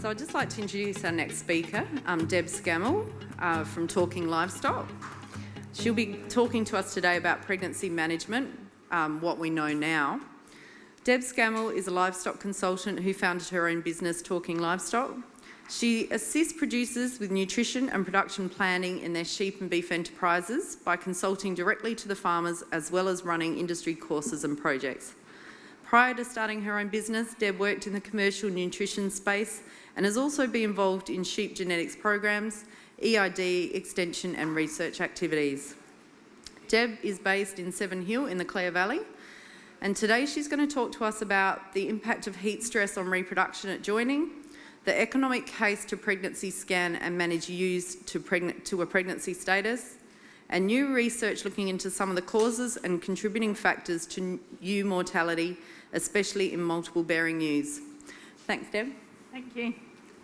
so I'd just like to introduce our next speaker, um, Deb Scammell uh, from Talking Livestock. She'll be talking to us today about pregnancy management, um, what we know now. Deb Scammell is a livestock consultant who founded her own business, Talking Livestock. She assists producers with nutrition and production planning in their sheep and beef enterprises by consulting directly to the farmers as well as running industry courses and projects. Prior to starting her own business, Deb worked in the commercial nutrition space and has also been involved in sheep genetics programs, EID extension and research activities. Deb is based in Seven Hill in the Clare Valley and today she's going to talk to us about the impact of heat stress on reproduction at joining, the economic case to pregnancy scan and manage ewes to, to a pregnancy status, and new research looking into some of the causes and contributing factors to ewe mortality especially in multiple bearing ewes. Thanks, Deb. Thank you.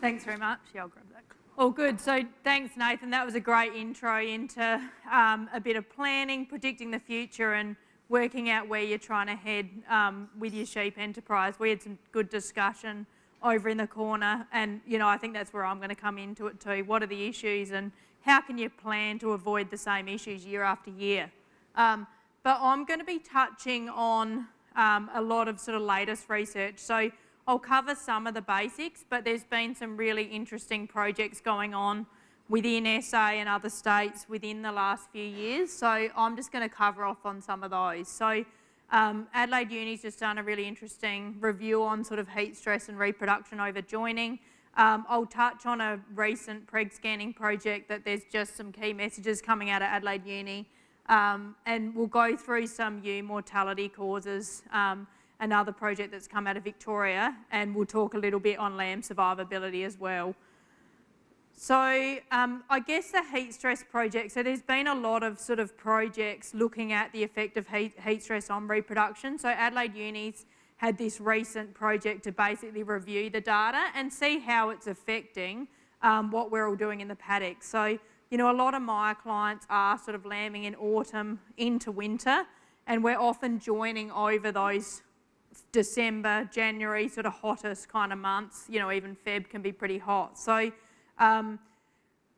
Thanks very much. Yeah, I'll grab that. All good. So thanks, Nathan. That was a great intro into um, a bit of planning, predicting the future and working out where you're trying to head um, with your sheep enterprise. We had some good discussion over in the corner and, you know, I think that's where I'm going to come into it too. What are the issues and how can you plan to avoid the same issues year after year? Um, but I'm going to be touching on um, a lot of sort of latest research. So I'll cover some of the basics, but there's been some really interesting projects going on within SA and other states within the last few years. So I'm just going to cover off on some of those. So um, Adelaide Uni's just done a really interesting review on sort of heat stress and reproduction over joining. Um, I'll touch on a recent preg scanning project that there's just some key messages coming out of Adelaide Uni um, and we'll go through some ewe mortality causes, um, another project that's come out of Victoria, and we'll talk a little bit on lamb survivability as well. So um, I guess the heat stress project, so there's been a lot of sort of projects looking at the effect of heat, heat stress on reproduction. So Adelaide Uni's had this recent project to basically review the data and see how it's affecting um, what we're all doing in the paddock. So you know, a lot of my clients are sort of lambing in autumn into winter, and we're often joining over those December, January, sort of hottest kind of months. You know, even Feb can be pretty hot. So um,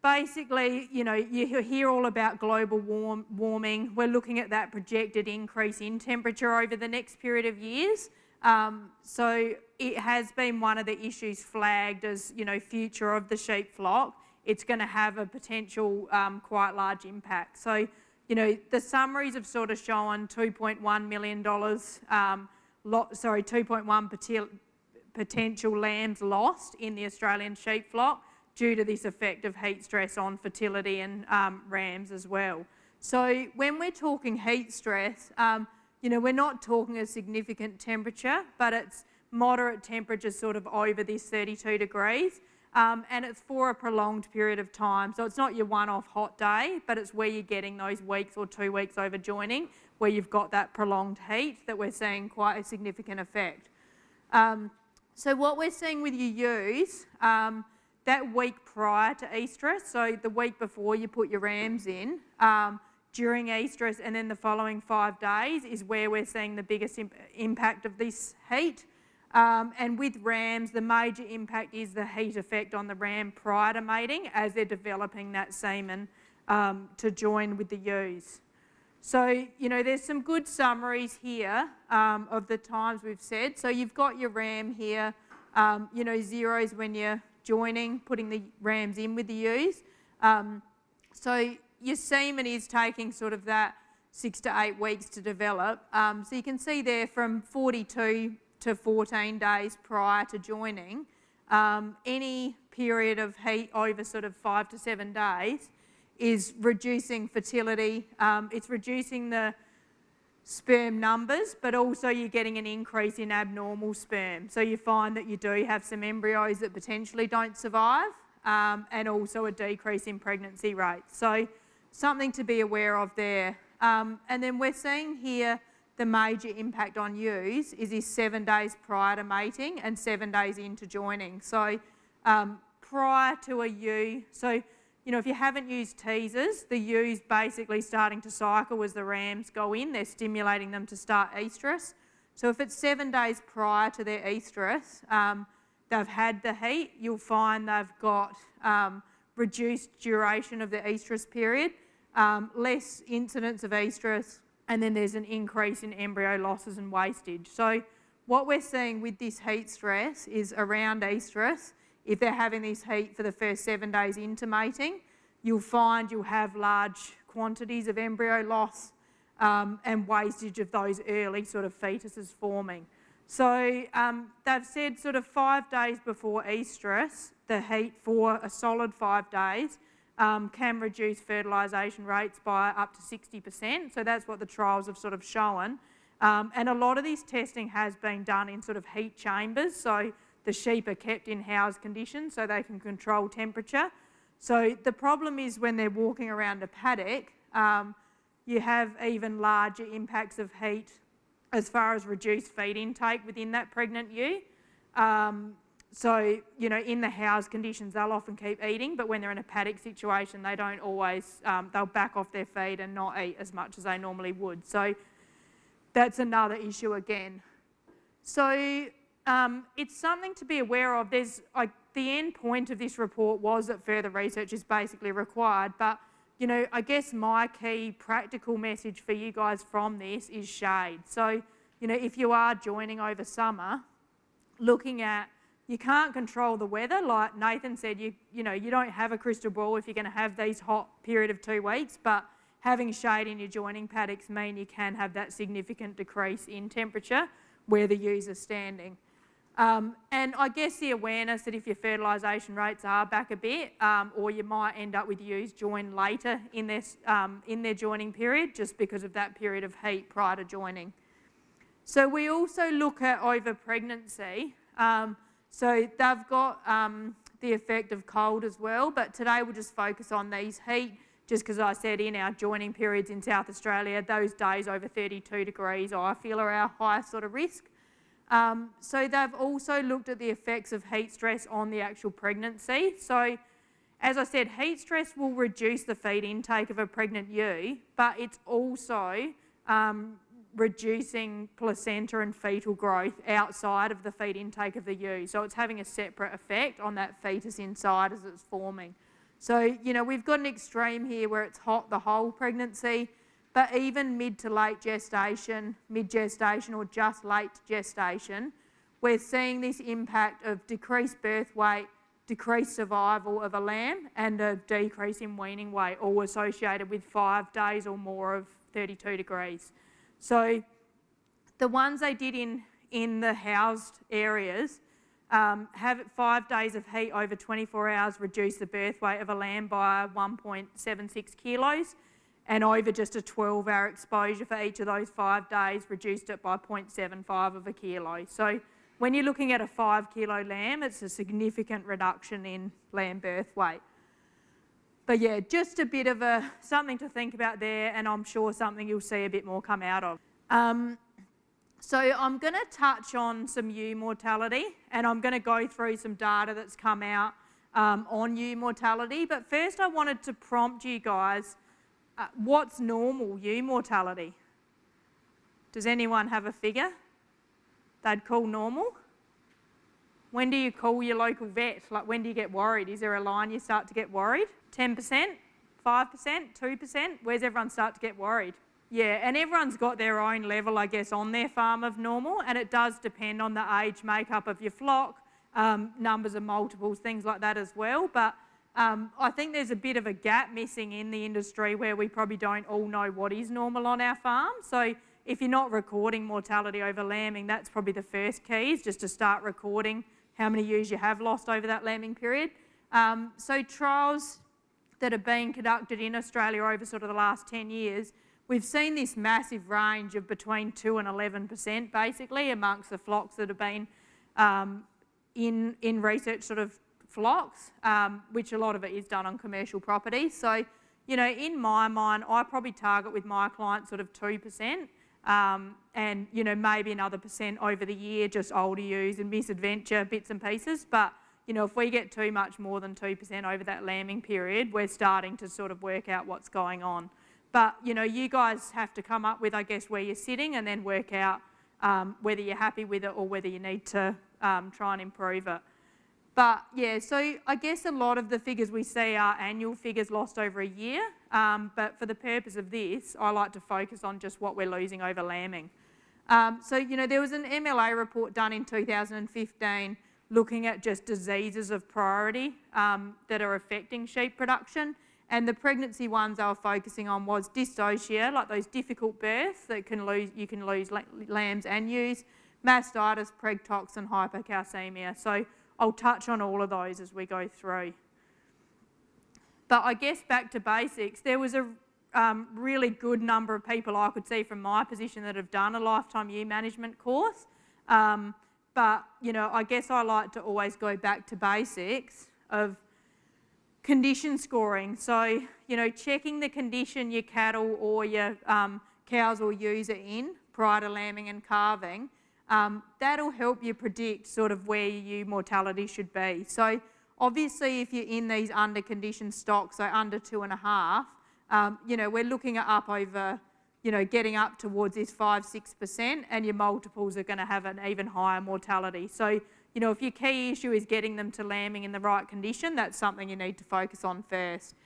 basically, you know, you hear all about global warm, warming. We're looking at that projected increase in temperature over the next period of years. Um, so it has been one of the issues flagged as, you know, future of the sheep flock it's going to have a potential um, quite large impact. So, you know, the summaries have sort of shown $2.1 million, um, sorry, 2.1 potential lambs lost in the Australian sheep flock due to this effect of heat stress on fertility and um, rams as well. So when we're talking heat stress, um, you know, we're not talking a significant temperature, but it's moderate temperatures sort of over this 32 degrees um, and it's for a prolonged period of time. So it's not your one-off hot day, but it's where you're getting those weeks or two weeks over joining, where you've got that prolonged heat that we're seeing quite a significant effect. Um, so what we're seeing with your ewes, um, that week prior to estrus, so the week before you put your rams in, um, during estrus and then the following five days is where we're seeing the biggest imp impact of this heat. Um, and with rams, the major impact is the heat effect on the ram prior to mating as they're developing that semen um, to join with the ewes. So, you know, there's some good summaries here um, of the times we've said. So you've got your ram here, um, you know, zeros when you're joining, putting the rams in with the ewes. Um, so your semen is taking sort of that six to eight weeks to develop. Um, so you can see there from 42 to 14 days prior to joining, um, any period of heat over sort of five to seven days is reducing fertility. Um, it's reducing the sperm numbers, but also you're getting an increase in abnormal sperm. So you find that you do have some embryos that potentially don't survive um, and also a decrease in pregnancy rates. So something to be aware of there. Um, and then we're seeing here the major impact on ewes is this seven days prior to mating and seven days into joining. So um, prior to a ewe, so you know, if you haven't used teasers, the ewes basically starting to cycle as the rams go in. They're stimulating them to start estrus. So if it's seven days prior to their estrus, um, they've had the heat, you'll find they've got um, reduced duration of the estrus period, um, less incidence of estrus, and then there's an increase in embryo losses and wastage. So what we're seeing with this heat stress is around estrus, if they're having this heat for the first seven days into mating, you'll find you'll have large quantities of embryo loss um, and wastage of those early sort of fetuses forming. So um, they've said sort of five days before estrus, the heat for a solid five days um, can reduce fertilisation rates by up to 60%. So that's what the trials have sort of shown. Um, and a lot of this testing has been done in sort of heat chambers. So the sheep are kept in house conditions so they can control temperature. So the problem is when they're walking around a paddock, um, you have even larger impacts of heat as far as reduced feed intake within that pregnant ewe. Um, so, you know, in the house conditions, they'll often keep eating, but when they're in a paddock situation, they don't always, um, they'll back off their feed and not eat as much as they normally would. So that's another issue again. So um, it's something to be aware of. There's, the end point of this report was that further research is basically required, but you know, I guess my key practical message for you guys from this is shade. So, you know, if you are joining over summer, looking at you can't control the weather, like Nathan said, you you know, you don't have a crystal ball if you're going to have these hot period of two weeks, but having shade in your joining paddocks mean you can have that significant decrease in temperature where the ewes are standing. Um, and I guess the awareness that if your fertilisation rates are back a bit, um, or you might end up with ewes join later in their, um, in their joining period just because of that period of heat prior to joining. So we also look at over pregnancy. Um, so they've got um, the effect of cold as well, but today we'll just focus on these heat just because I said in our joining periods in South Australia, those days over 32 degrees I feel are our highest sort of risk. Um, so they've also looked at the effects of heat stress on the actual pregnancy. So as I said, heat stress will reduce the feed intake of a pregnant ewe, but it's also um, reducing placenta and fetal growth outside of the feed intake of the ewe. So it's having a separate effect on that fetus inside as it's forming. So, you know, we've got an extreme here where it's hot the whole pregnancy, but even mid to late gestation, mid gestation, or just late gestation, we're seeing this impact of decreased birth weight, decreased survival of a lamb, and a decrease in weaning weight, all associated with five days or more of 32 degrees. So the ones they did in, in the housed areas um, have five days of heat over 24 hours reduce the birth weight of a lamb by 1.76 kilos and over just a 12 hour exposure for each of those five days reduced it by 0.75 of a kilo. So when you're looking at a five kilo lamb, it's a significant reduction in lamb birth weight. But yeah, just a bit of a something to think about there, and I'm sure something you'll see a bit more come out of. Um, so I'm going to touch on some ewe mortality, and I'm going to go through some data that's come out um, on ewe mortality. But first, I wanted to prompt you guys uh, what's normal ewe mortality? Does anyone have a figure they'd call normal? When do you call your local vet? Like when do you get worried? Is there a line you start to get worried? 10%? 5%? 2%? Where's everyone start to get worried? Yeah, and everyone's got their own level, I guess, on their farm of normal, and it does depend on the age makeup of your flock, um, numbers of multiples, things like that as well. But um, I think there's a bit of a gap missing in the industry where we probably don't all know what is normal on our farm. So if you're not recording mortality over lambing, that's probably the first key is just to start recording how many ewes you have lost over that lambing period. Um, so trials that are being conducted in Australia over sort of the last 10 years, we've seen this massive range of between 2 and 11% basically amongst the flocks that have been um, in, in research sort of flocks, um, which a lot of it is done on commercial property. So, you know, in my mind, I probably target with my clients sort of 2%. Um, and, you know, maybe another percent over the year, just older ewes and misadventure bits and pieces. But, you know, if we get too much more than 2% over that lambing period, we're starting to sort of work out what's going on. But, you know, you guys have to come up with, I guess, where you're sitting and then work out um, whether you're happy with it or whether you need to um, try and improve it. But yeah, so I guess a lot of the figures we see are annual figures lost over a year. Um, but for the purpose of this, I like to focus on just what we're losing over lambing. Um, so, you know, there was an MLA report done in 2015 looking at just diseases of priority um, that are affecting sheep production. And the pregnancy ones they were focusing on was dystocia, like those difficult births that can lose, you can lose lambs and ewes, mastitis, pregtox, and hypocalcemia. So I'll touch on all of those as we go through. But I guess back to basics, there was a um, really good number of people I could see from my position that have done a lifetime ewe management course. Um, but, you know, I guess I like to always go back to basics of condition scoring. So, you know, checking the condition your cattle or your um, cows or ewes are in prior to lambing and calving, um, that'll help you predict sort of where your mortality should be. So obviously if you're in these under conditioned stocks, so under two and a half, um, you know, we're looking at up over, you know, getting up towards this five, 6% and your multiples are gonna have an even higher mortality. So you know, if your key issue is getting them to lambing in the right condition, that's something you need to focus on first.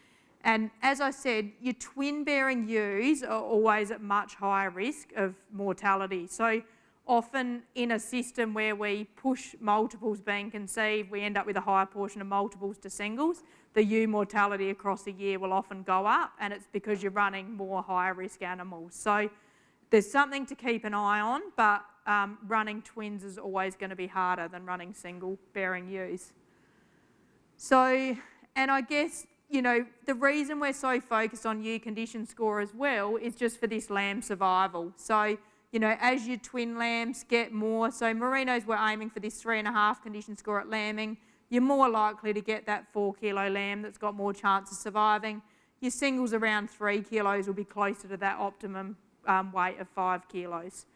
And as I said, your twin bearing ewes are always at much higher risk of mortality. So often in a system where we push multiples being conceived, we end up with a higher portion of multiples to singles. The ewe mortality across a year will often go up and it's because you're running more higher risk animals. So there's something to keep an eye on, but um, running twins is always going to be harder than running single bearing ewes. So, and I guess, you know, the reason we're so focused on ewe condition score as well is just for this lamb survival. So, you know, as your twin lambs get more, so merinos we're aiming for this three and a half condition score at lambing, you're more likely to get that four kilo lamb that's got more chance of surviving. Your singles around three kilos will be closer to that optimum um, weight of five kilos.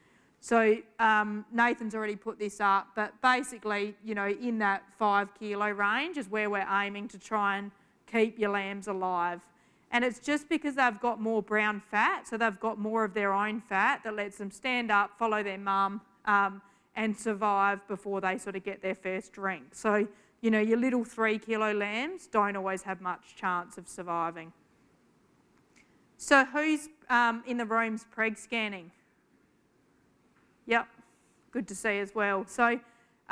So um, Nathan's already put this up, but basically, you know, in that five kilo range is where we're aiming to try and keep your lambs alive. And it's just because they've got more brown fat, so they've got more of their own fat that lets them stand up, follow their mum, um, and survive before they sort of get their first drink. So, you know, your little three kilo lambs don't always have much chance of surviving. So who's um, in the room's preg scanning? Yep, good to see as well. So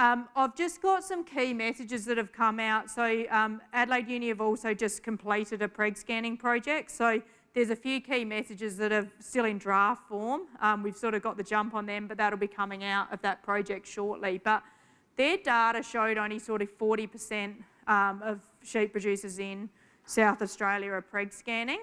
um, I've just got some key messages that have come out. So um, Adelaide Uni have also just completed a preg scanning project. So there's a few key messages that are still in draft form. Um, we've sort of got the jump on them, but that'll be coming out of that project shortly. But their data showed only sort of 40% um, of sheep producers in South Australia are preg scanning.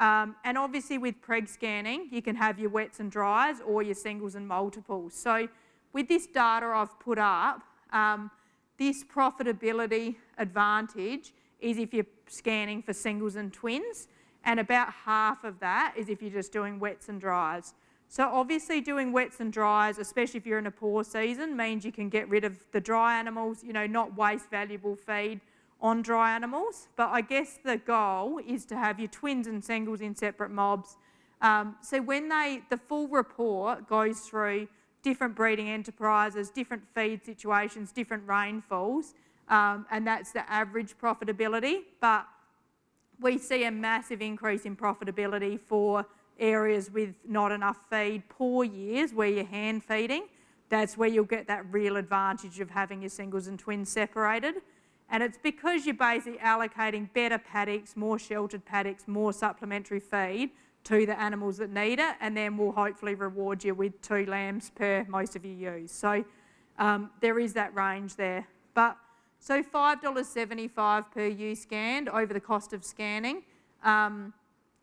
Um, and obviously with preg scanning, you can have your wets and dries or your singles and multiples. So with this data I've put up, um, this profitability advantage is if you're scanning for singles and twins, and about half of that is if you're just doing wets and dries. So obviously doing wets and dries, especially if you're in a poor season, means you can get rid of the dry animals, you know, not waste valuable feed, on dry animals, but I guess the goal is to have your twins and singles in separate mobs. Um, so when they, the full report goes through different breeding enterprises, different feed situations, different rainfalls, um, and that's the average profitability, but we see a massive increase in profitability for areas with not enough feed, poor years where you're hand feeding. That's where you'll get that real advantage of having your singles and twins separated. And it's because you're basically allocating better paddocks, more sheltered paddocks, more supplementary feed to the animals that need it, and then we'll hopefully reward you with two lambs per most of your ewes. So um, there is that range there. But so $5.75 per ewe scanned over the cost of scanning. Um,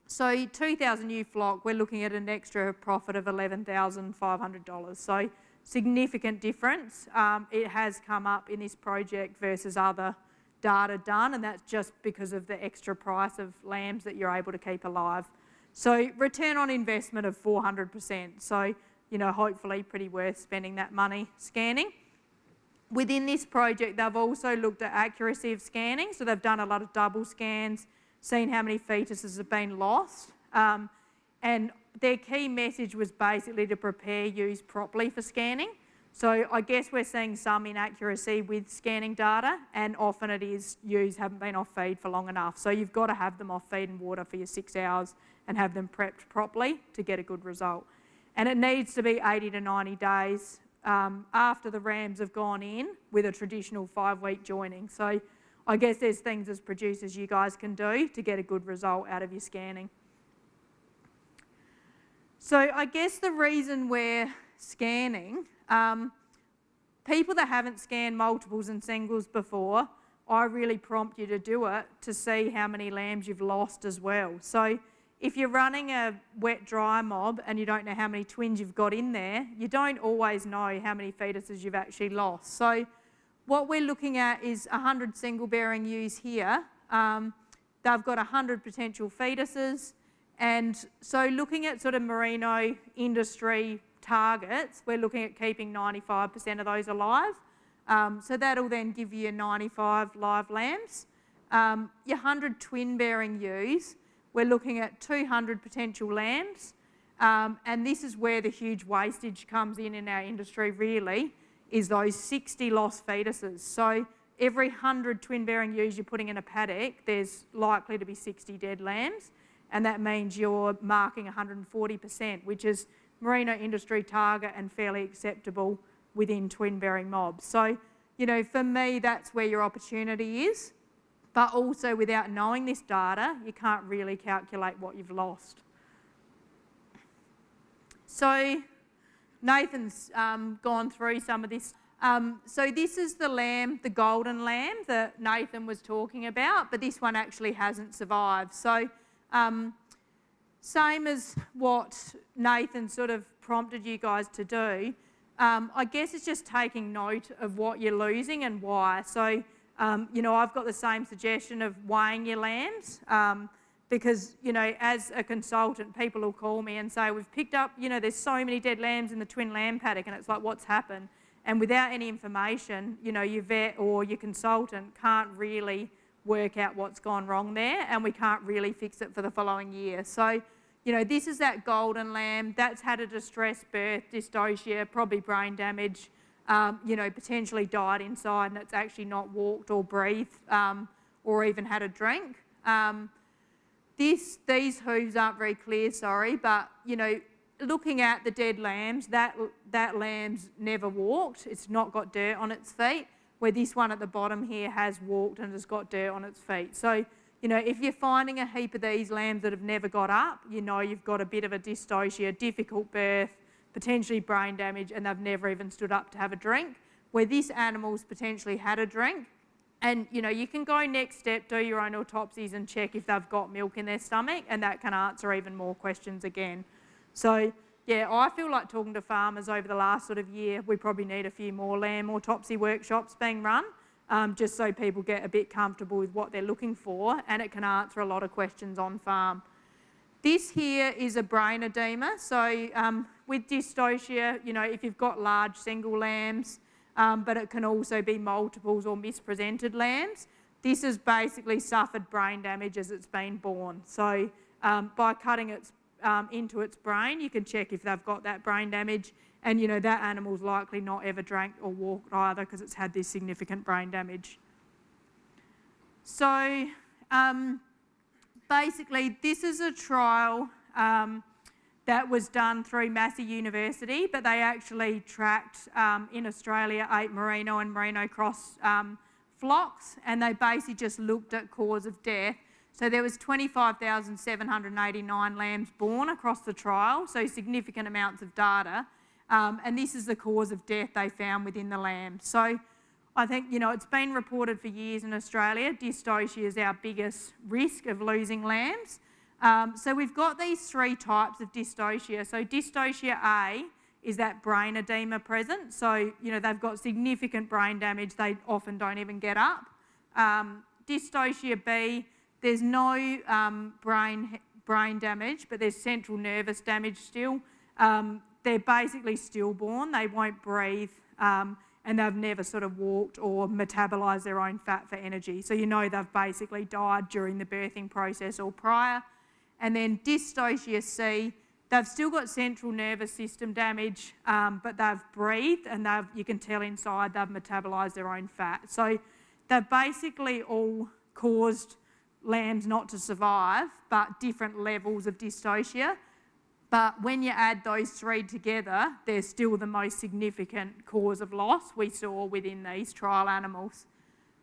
so 2,000 ewe flock, we're looking at an extra profit of $11,500. So significant difference. Um, it has come up in this project versus other data done, and that's just because of the extra price of lambs that you're able to keep alive. So return on investment of 400%. So, you know, hopefully pretty worth spending that money scanning. Within this project, they've also looked at accuracy of scanning. So they've done a lot of double scans, seen how many fetuses have been lost. Um, and their key message was basically to prepare ewes properly for scanning. So I guess we're seeing some inaccuracy with scanning data and often it is ewes haven't been off feed for long enough. So you've got to have them off feed and water for your six hours and have them prepped properly to get a good result. And it needs to be 80 to 90 days um, after the rams have gone in with a traditional five week joining. So I guess there's things as producers you guys can do to get a good result out of your scanning. So I guess the reason we're scanning, um, people that haven't scanned multiples and singles before, I really prompt you to do it to see how many lambs you've lost as well. So if you're running a wet dry mob and you don't know how many twins you've got in there, you don't always know how many fetuses you've actually lost. So what we're looking at is 100 single bearing ewes here. Um, they've got 100 potential fetuses. And so looking at sort of merino industry targets, we're looking at keeping 95% of those alive. Um, so that'll then give you 95 live lambs. Um, your 100 twin bearing ewes, we're looking at 200 potential lambs. Um, and this is where the huge wastage comes in in our industry really, is those 60 lost fetuses. So every 100 twin bearing ewes you're putting in a paddock, there's likely to be 60 dead lambs. And that means you're marking 140%, which is merino industry target and fairly acceptable within twin bearing mobs. So, you know, for me, that's where your opportunity is. But also without knowing this data, you can't really calculate what you've lost. So Nathan's um, gone through some of this. Um, so this is the lamb, the golden lamb that Nathan was talking about, but this one actually hasn't survived. So um, same as what Nathan sort of prompted you guys to do, um, I guess it's just taking note of what you're losing and why. So um, you know, I've got the same suggestion of weighing your lambs um, because, you know, as a consultant, people will call me and say, we've picked up, you know, there's so many dead lambs in the twin lamb paddock and it's like, what's happened? And without any information, you know, your vet or your consultant can't really work out what's gone wrong there and we can't really fix it for the following year. So, you know, this is that golden lamb that's had a distressed birth, dystocia, probably brain damage, um, you know, potentially died inside and it's actually not walked or breathed um, or even had a drink. Um, this, these hooves aren't very clear, sorry, but, you know, looking at the dead lambs, that, that lamb's never walked. It's not got dirt on its feet, where this one at the bottom here has walked and has got dirt on its feet. So, you know, if you're finding a heap of these lambs that have never got up, you know you've got a bit of a dystocia, difficult birth, potentially brain damage, and they've never even stood up to have a drink, where this animal's potentially had a drink. And, you know, you can go next step, do your own autopsies and check if they've got milk in their stomach, and that can answer even more questions again. So, yeah, I feel like talking to farmers over the last sort of year, we probably need a few more lamb autopsy workshops being run, um, just so people get a bit comfortable with what they're looking for, and it can answer a lot of questions on farm. This here is a brain edema. So um, with dystocia, you know, if you've got large single lambs, um, but it can also be multiples or mispresented lambs, this has basically suffered brain damage as it's been born. So um, by cutting um, into its brain, you can check if they've got that brain damage. And you know, that animal's likely not ever drank or walked either because it's had this significant brain damage. So um, basically, this is a trial um, that was done through Massey University, but they actually tracked um, in Australia eight merino and merino cross um, flocks, and they basically just looked at cause of death. So there was 25,789 lambs born across the trial, so significant amounts of data. Um, and this is the cause of death they found within the lambs. So I think, you know, it's been reported for years in Australia, dystocia is our biggest risk of losing lambs. Um, so we've got these three types of dystocia. So dystocia A is that brain edema present. So, you know, they've got significant brain damage. They often don't even get up. Um, dystocia B, there's no um, brain, brain damage, but there's central nervous damage still. Um, they're basically stillborn. They won't breathe. Um, and they've never sort of walked or metabolised their own fat for energy. So you know they've basically died during the birthing process or prior. And then dystocia C, they've still got central nervous system damage, um, but they've breathed and they've, you can tell inside they've metabolised their own fat. So they've basically all caused lambs not to survive, but different levels of dystocia. But when you add those three together, they're still the most significant cause of loss we saw within these trial animals.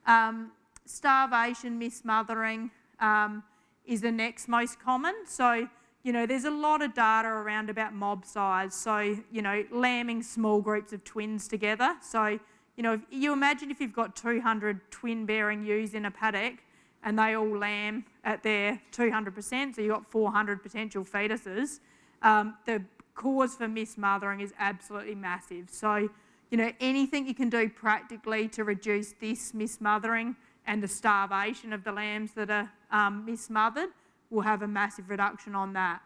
Um, starvation, mismothering um, is the next most common. So, you know, there's a lot of data around about mob size. So, you know, lambing small groups of twins together. So, you know, if you imagine if you've got 200 twin bearing ewes in a paddock and they all lamb at their 200%, so you've got 400 potential fetuses, um, the cause for mismothering is absolutely massive. So, you know, anything you can do practically to reduce this mismothering and the starvation of the lambs that are um, mismothered will have a massive reduction on that.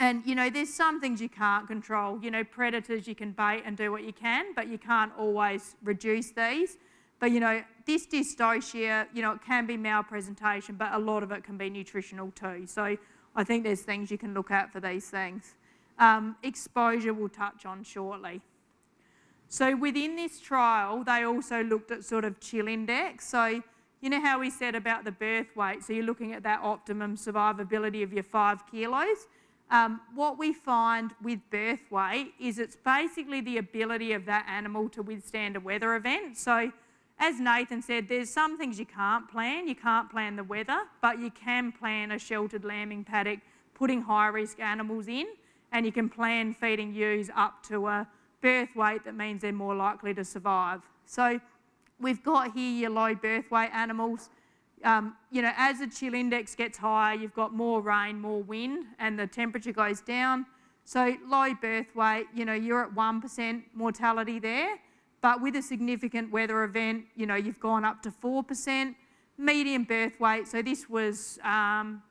And, you know, there's some things you can't control. You know, predators you can bait and do what you can, but you can't always reduce these. But, you know, this dystocia, you know, it can be malpresentation, but a lot of it can be nutritional too. So I think there's things you can look at for these things. Um, exposure we'll touch on shortly. So within this trial, they also looked at sort of chill index. So you know how we said about the birth weight? So you're looking at that optimum survivability of your five kilos. Um, what we find with birth weight is it's basically the ability of that animal to withstand a weather event. So as Nathan said, there's some things you can't plan. You can't plan the weather, but you can plan a sheltered lambing paddock, putting high risk animals in, and you can plan feeding ewes up to a birth weight that means they're more likely to survive. So we've got here your low birth weight animals. Um, you know, as the chill index gets higher, you've got more rain, more wind, and the temperature goes down. So low birth weight, you know, you're at 1% mortality there. But with a significant weather event, you know, you've gone up to 4%. Medium birth weight, so this was um,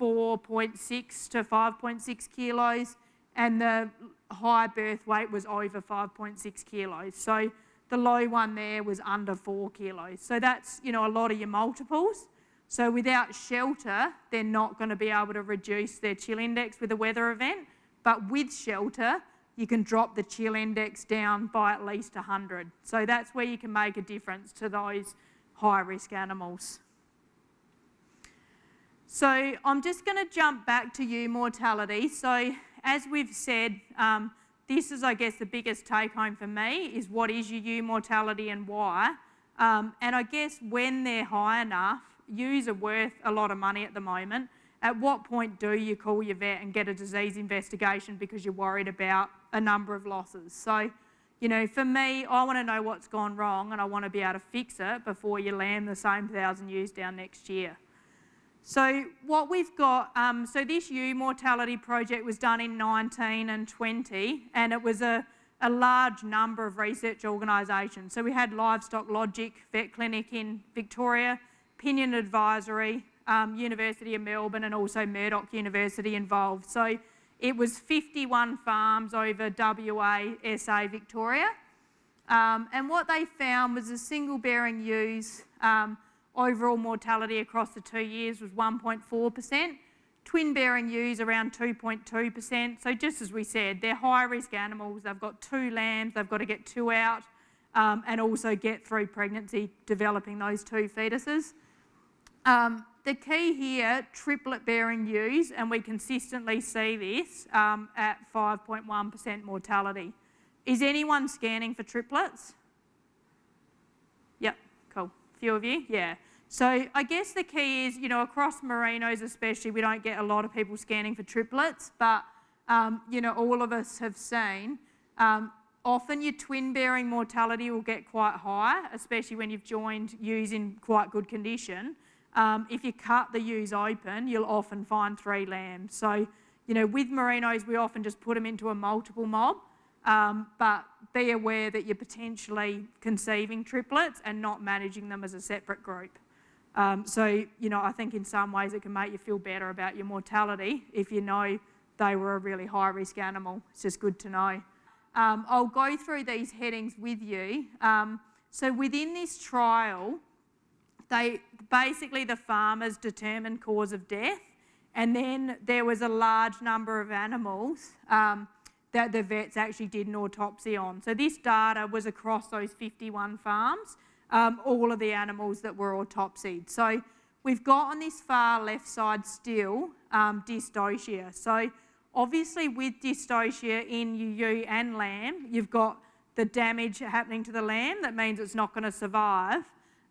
4.6 to 5.6 kilos, and the high birth weight was over 5.6 kilos. So the low one there was under four kilos. So that's, you know, a lot of your multiples. So without shelter, they're not going to be able to reduce their chill index with a weather event. But with shelter, you can drop the chill index down by at least 100. So that's where you can make a difference to those high risk animals. So I'm just going to jump back to ewe mortality. So as we've said, um, this is, I guess, the biggest take home for me is what is your ewe mortality and why. Um, and I guess when they're high enough, ewes are worth a lot of money at the moment. At what point do you call your vet and get a disease investigation because you're worried about a number of losses? So, you know, for me, I want to know what's gone wrong and I want to be able to fix it before you land the same thousand ewes down next year. So what we've got, um, so this ewe mortality project was done in 19 and 20, and it was a, a large number of research organisations. So we had Livestock Logic Vet Clinic in Victoria, Pinion Advisory, um, University of Melbourne, and also Murdoch University involved. So it was 51 farms over WA, SA, Victoria. Um, and what they found was a single bearing ewes um, Overall mortality across the two years was 1.4%. Twin bearing ewes around 2.2%. So just as we said, they're high risk animals. They've got two lambs, they've got to get two out um, and also get through pregnancy developing those two fetuses. The key here, triplet bearing ewes, and we consistently see this um, at 5.1% mortality. Is anyone scanning for triplets? Yep, cool. Few of you? Yeah. So I guess the key is, you know, across merinos especially, we don't get a lot of people scanning for triplets, but, um, you know, all of us have seen, um, often your twin bearing mortality will get quite high, especially when you've joined ewes in quite good condition. Um, if you cut the ewes open, you'll often find three lambs. So, you know, with merinos, we often just put them into a multiple mob, um, but be aware that you're potentially conceiving triplets and not managing them as a separate group. Um, so, you know, I think in some ways it can make you feel better about your mortality if you know they were a really high risk animal. It's just good to know. Um, I'll go through these headings with you. Um, so within this trial, they basically the farmers determined cause of death And then there was a large number of animals um, that the vets actually did an autopsy on. So this data was across those 51 farms, um, all of the animals that were autopsied. So we've got on this far left side still um, dystocia. So obviously with dystocia in ewe and lamb, you've got the damage happening to the lamb, that means it's not going to survive.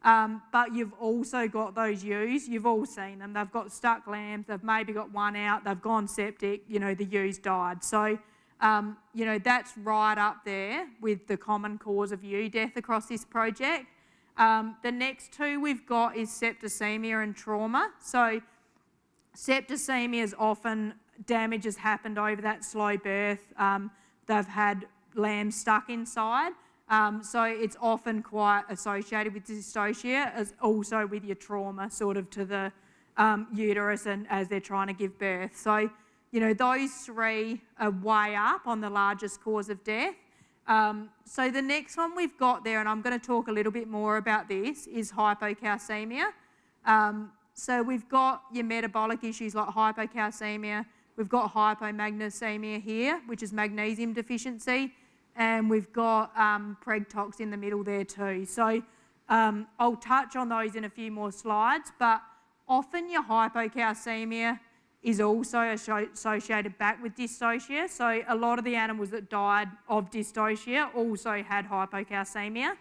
Um, but you've also got those ewes, you've all seen them, they've got stuck lambs, they've maybe got one out, they've gone septic, you know, the ewes died. So, um, you know, that's right up there with the common cause of ewe death across this project. Um, the next two we've got is septicemia and trauma. So septicemia is often damage has happened over that slow birth. Um, they've had lambs stuck inside. Um, so it's often quite associated with dystocia as also with your trauma sort of to the um, uterus and as they're trying to give birth. So, you know, those three are way up on the largest cause of death. Um, so the next one we've got there, and I'm going to talk a little bit more about this, is hypocalcemia. Um, so we've got your metabolic issues like hypocalcemia. We've got hypomagnesemia here, which is magnesium deficiency and we've got um, PregTox in the middle there too. So um, I'll touch on those in a few more slides, but often your hypocalcemia is also associated back with dystocia. So a lot of the animals that died of dystocia also had hypocalcemia.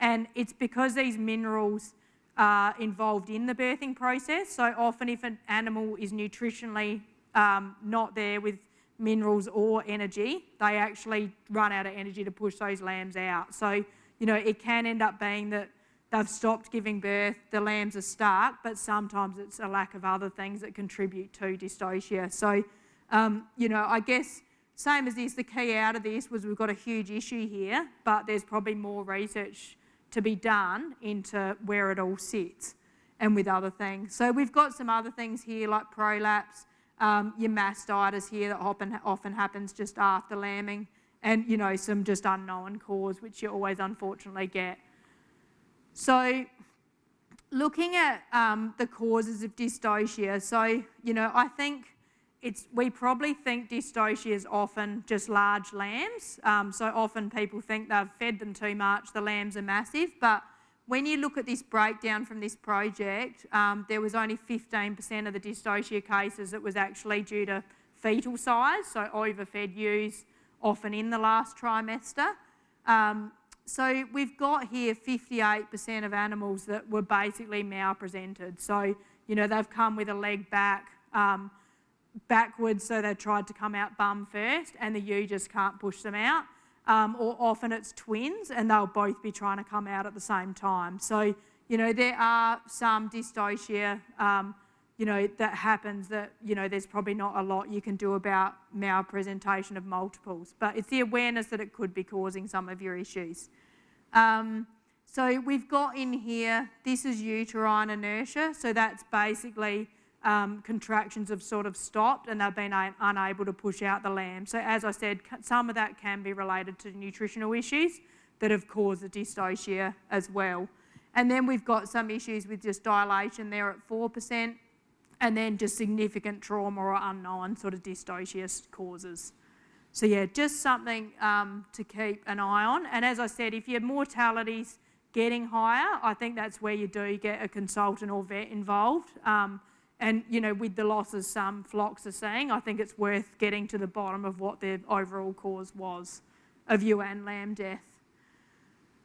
And it's because these minerals are involved in the birthing process. So often if an animal is nutritionally um, not there with minerals or energy, they actually run out of energy to push those lambs out. So, you know, it can end up being that they've stopped giving birth, the lambs are stuck, but sometimes it's a lack of other things that contribute to dystocia. So, um, you know, I guess same as this, the key out of this was we've got a huge issue here, but there's probably more research to be done into where it all sits and with other things. So we've got some other things here like prolapse, um, your mastitis here that often, often happens just after lambing, and you know some just unknown cause, which you always unfortunately get. So looking at um, the causes of dystocia, so you know I think it's we probably think dystocia is often just large lambs. Um, so often people think they've fed them too much, the lambs are massive, but when you look at this breakdown from this project, um, there was only 15% of the dystocia cases that was actually due to fetal size, so overfed ewes often in the last trimester. Um, so we've got here 58% of animals that were basically malpresented. So, you know, they've come with a leg back, um, backwards, so they tried to come out bum first, and the ewe just can't push them out um, or often it's twins and they'll both be trying to come out at the same time. So, you know, there are some dystocia, um, you know, that happens that, you know, there's probably not a lot you can do about malpresentation of multiples, but it's the awareness that it could be causing some of your issues. Um, so we've got in here, this is uterine inertia, so that's basically um, contractions have sort of stopped and they've been unable to push out the lamb. So as I said, some of that can be related to nutritional issues that have caused the dystocia as well. And then we've got some issues with just dilation there at 4%, and then just significant trauma or unknown sort of dystocia causes. So yeah, just something um, to keep an eye on. And as I said, if your mortality's getting higher, I think that's where you do get a consultant or vet involved. Um, and, you know, with the losses some flocks are seeing, I think it's worth getting to the bottom of what the overall cause was of ewe and lamb death.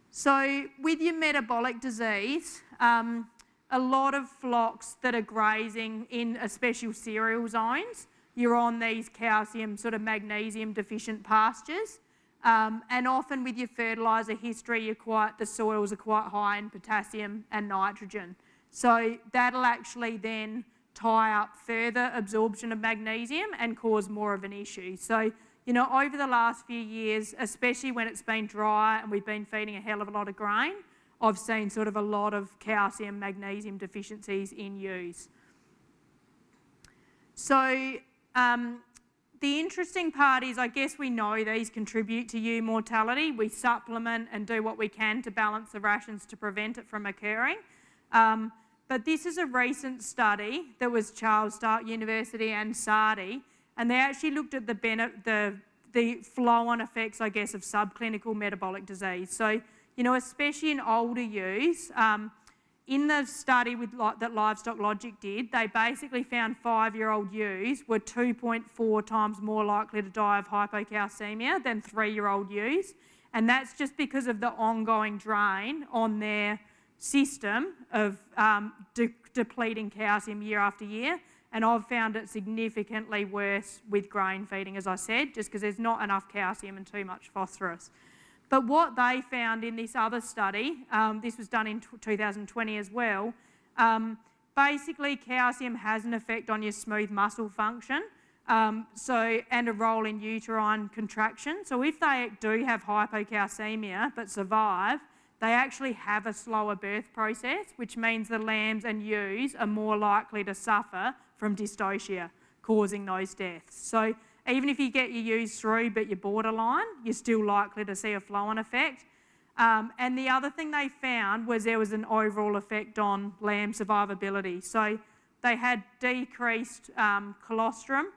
So with your metabolic disease, um, a lot of flocks that are grazing in especially cereal zones, you're on these calcium, sort of magnesium deficient pastures. Um, and often with your fertiliser history, quite, the soils are quite high in potassium and nitrogen. So that'll actually then tie up further absorption of magnesium and cause more of an issue. So, you know, over the last few years, especially when it's been dry and we've been feeding a hell of a lot of grain, I've seen sort of a lot of calcium, magnesium deficiencies in ewes. So um, the interesting part is I guess we know these contribute to ewe mortality. We supplement and do what we can to balance the rations to prevent it from occurring. Um, but this is a recent study that was Charles Sturt University and SARDI, and they actually looked at the, the, the flow-on effects, I guess, of subclinical metabolic disease. So, you know, especially in older ewes, um, in the study with, that Livestock Logic did, they basically found five-year-old ewes were 2.4 times more likely to die of hypocalcemia than three-year-old ewes. And that's just because of the ongoing drain on their system of um, de depleting calcium year after year. And I've found it significantly worse with grain feeding, as I said, just because there's not enough calcium and too much phosphorus. But what they found in this other study, um, this was done in 2020 as well, um, basically calcium has an effect on your smooth muscle function. Um, so, and a role in uterine contraction. So if they do have hypocalcemia but survive, they actually have a slower birth process, which means the lambs and ewes are more likely to suffer from dystocia, causing those deaths. So even if you get your ewes through but you're borderline, you're still likely to see a flow-on effect. Um, and the other thing they found was there was an overall effect on lamb survivability. So they had decreased um, colostrum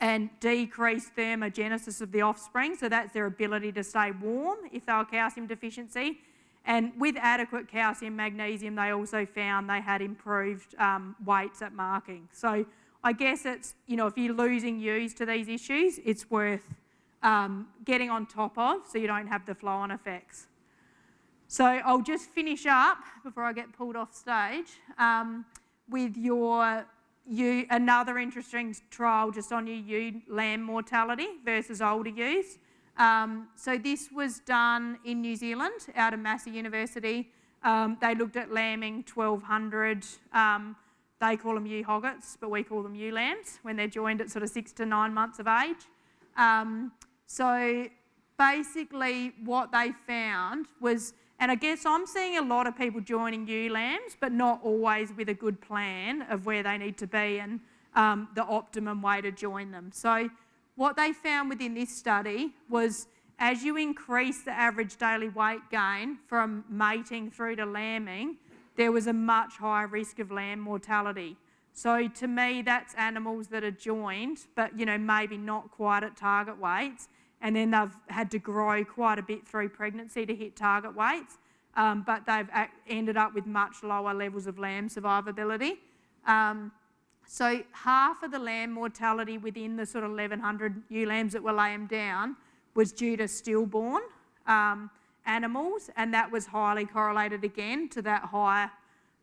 and decreased thermogenesis of the offspring, so that's their ability to stay warm if they were calcium deficiency. And with adequate calcium magnesium, they also found they had improved um, weights at marking. So I guess it's, you know, if you're losing ewes to these issues, it's worth um, getting on top of so you don't have the flow-on effects. So I'll just finish up before I get pulled off stage um, with your you another interesting trial just on your ewe lamb mortality versus older ewes. Um, so this was done in New Zealand out of Massey University. Um, they looked at lambing 1,200 um, they call them ewe hoggets, but we call them ewe lambs when they're joined at sort of six to nine months of age. Um, so basically what they found was, and I guess I'm seeing a lot of people joining ewe lambs, but not always with a good plan of where they need to be and um, the optimum way to join them. So what they found within this study was as you increase the average daily weight gain from mating through to lambing, there was a much higher risk of lamb mortality. So to me, that's animals that are joined, but you know maybe not quite at target weights, and then they've had to grow quite a bit through pregnancy to hit target weights, um, but they've ended up with much lower levels of lamb survivability. Um, so half of the lamb mortality within the sort of 1,100 ewe lambs that were laying down was due to stillborn. Um, animals, and that was highly correlated again to that higher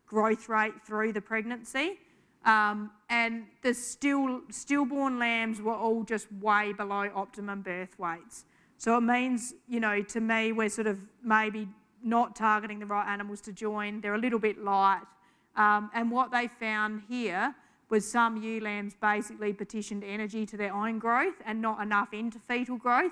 growth rate through the pregnancy. Um, and the still, stillborn lambs were all just way below optimum birth weights. So it means, you know, to me, we're sort of maybe not targeting the right animals to join. They're a little bit light. Um, and what they found here was some ewe lambs basically partitioned energy to their own growth and not enough into fetal growth.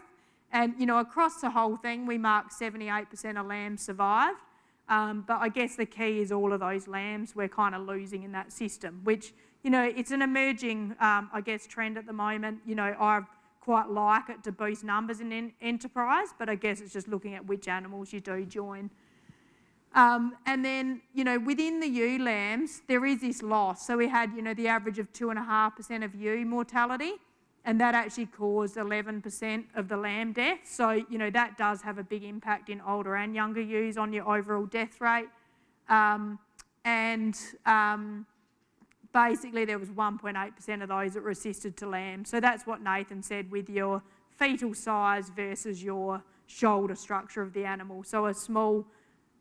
And, you know, across the whole thing, we marked 78% of lambs survived. Um, but I guess the key is all of those lambs we're kind of losing in that system, which, you know, it's an emerging, um, I guess, trend at the moment. You know, I quite like it to boost numbers in enterprise, but I guess it's just looking at which animals you do join. Um, and then, you know, within the ewe lambs, there is this loss. So we had, you know, the average of 2.5% of ewe mortality and that actually caused 11% of the lamb deaths. So, you know, that does have a big impact in older and younger ewes on your overall death rate. Um, and um, basically there was 1.8% of those that were assisted to lamb. So that's what Nathan said with your fetal size versus your shoulder structure of the animal. So a small,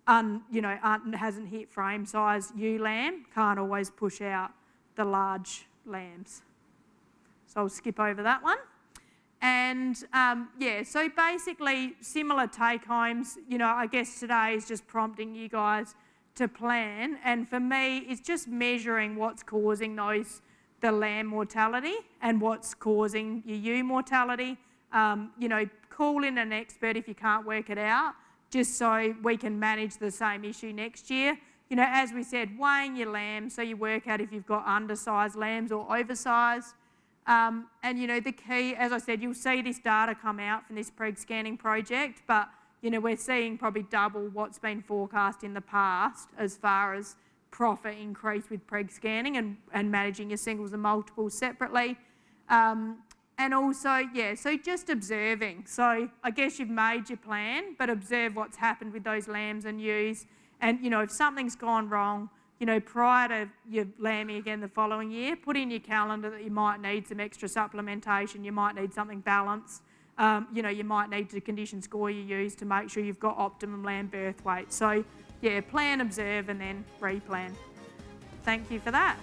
un, you know, un, hasn't hit frame size ewe lamb can't always push out the large lambs. So I'll skip over that one. And um, yeah, so basically similar take homes, you know, I guess today is just prompting you guys to plan. And for me, it's just measuring what's causing those, the lamb mortality and what's causing your ewe mortality. Um, you know, call in an expert if you can't work it out, just so we can manage the same issue next year. You know, as we said, weighing your lambs so you work out if you've got undersized lambs or oversized. Um, and you know, the key, as I said, you'll see this data come out from this preg scanning project, but you know, we're seeing probably double what's been forecast in the past as far as profit increase with preg scanning and, and managing your singles and multiples separately. Um, and also, yeah, so just observing. So I guess you've made your plan, but observe what's happened with those lambs and ewes. And, you know, if something's gone wrong, you know, prior to your lambing again the following year, put in your calendar that you might need some extra supplementation, you might need something balanced. Um, you know, you might need to condition score you use to make sure you've got optimum lamb birth weight. So, yeah, plan, observe, and then replan. Thank you for that.